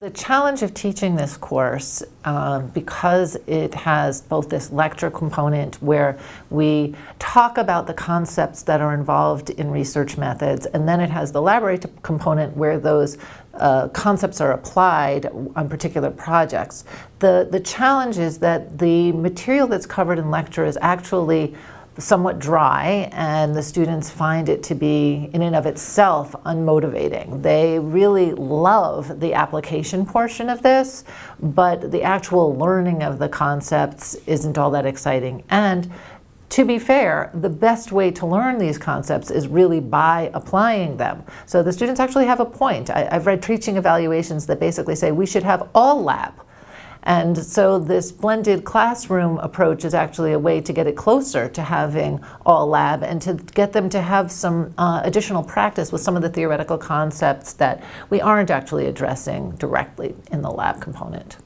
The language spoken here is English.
The challenge of teaching this course, um, because it has both this lecture component where we talk about the concepts that are involved in research methods, and then it has the library component where those uh, concepts are applied on particular projects. The, the challenge is that the material that's covered in lecture is actually somewhat dry and the students find it to be in and of itself unmotivating. They really love the application portion of this, but the actual learning of the concepts isn't all that exciting. And to be fair, the best way to learn these concepts is really by applying them. So the students actually have a point. I, have read teaching evaluations that basically say we should have all lab and so this blended classroom approach is actually a way to get it closer to having all lab and to get them to have some uh, additional practice with some of the theoretical concepts that we aren't actually addressing directly in the lab component.